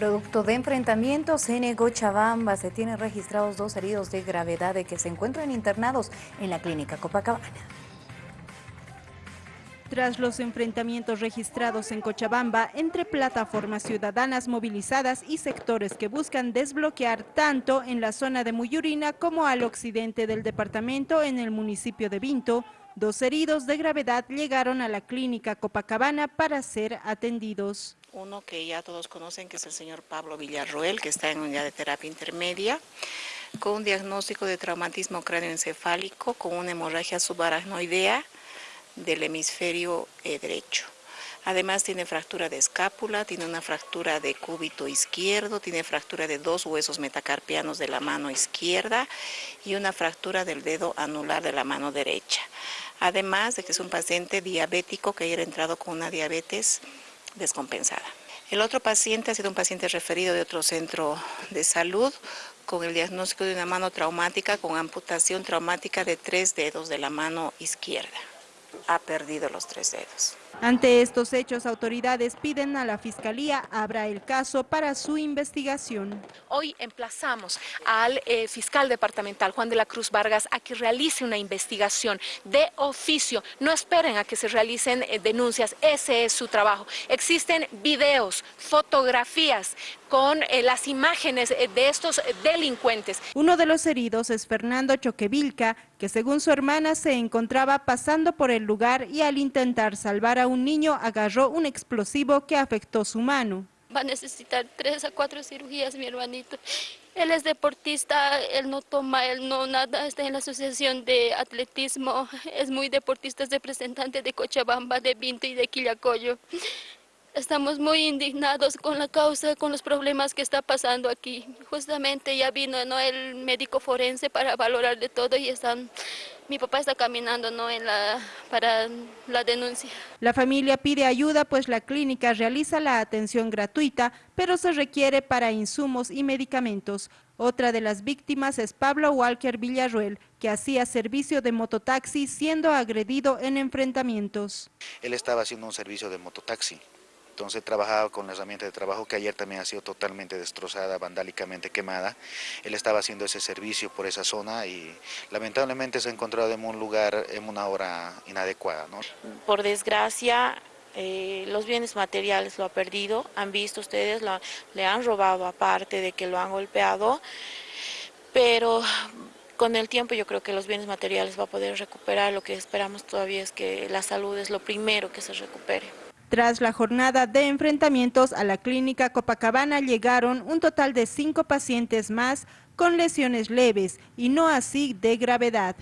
Producto de enfrentamientos en Cochabamba, se tienen registrados dos heridos de gravedad de que se encuentran internados en la clínica Copacabana. Tras los enfrentamientos registrados en Cochabamba entre plataformas ciudadanas movilizadas y sectores que buscan desbloquear tanto en la zona de Muyurina como al occidente del departamento en el municipio de Vinto, dos heridos de gravedad llegaron a la clínica Copacabana para ser atendidos. Uno que ya todos conocen que es el señor Pablo Villarroel, que está en unidad de terapia intermedia, con un diagnóstico de traumatismo cráneoencefálico con una hemorragia subaracnoidea, del hemisferio eh, derecho. Además tiene fractura de escápula, tiene una fractura de cúbito izquierdo, tiene fractura de dos huesos metacarpianos de la mano izquierda y una fractura del dedo anular de la mano derecha. Además de que es un paciente diabético que haya entrado con una diabetes descompensada. El otro paciente ha sido un paciente referido de otro centro de salud con el diagnóstico de una mano traumática con amputación traumática de tres dedos de la mano izquierda ha perdido los tres dedos. Ante estos hechos, autoridades piden a la Fiscalía abra el caso para su investigación. Hoy emplazamos al eh, fiscal departamental Juan de la Cruz Vargas a que realice una investigación de oficio. No esperen a que se realicen eh, denuncias, ese es su trabajo. Existen videos, fotografías con eh, las imágenes de estos delincuentes. Uno de los heridos es Fernando Choquevilca, que según su hermana se encontraba pasando por el lugar y al intentar salvar a un niño agarró un explosivo que afectó su mano. Va a necesitar tres a cuatro cirugías mi hermanito. Él es deportista, él no toma, él no nada, está en la asociación de atletismo, es muy deportista, es representante de Cochabamba, de Vinto y de Quillacoyo. Estamos muy indignados con la causa, con los problemas que está pasando aquí. Justamente ya vino ¿no? el médico forense para valorar de todo y están, mi papá está caminando ¿no? en la, para la denuncia. La familia pide ayuda pues la clínica realiza la atención gratuita, pero se requiere para insumos y medicamentos. Otra de las víctimas es Pablo Walker Villarruel, que hacía servicio de mototaxi siendo agredido en enfrentamientos. Él estaba haciendo un servicio de mototaxi entonces trabajaba con la herramienta de trabajo que ayer también ha sido totalmente destrozada, vandálicamente quemada. Él estaba haciendo ese servicio por esa zona y lamentablemente se ha encontrado en un lugar en una hora inadecuada. Por desgracia, eh, los bienes materiales lo ha perdido, han visto ustedes, le han robado aparte de que lo han golpeado, pero con el tiempo yo creo que los bienes materiales va a poder recuperar, lo que esperamos todavía es que la salud es lo primero que se recupere. Tras la jornada de enfrentamientos a la clínica Copacabana llegaron un total de cinco pacientes más con lesiones leves y no así de gravedad.